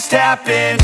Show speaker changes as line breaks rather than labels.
just happened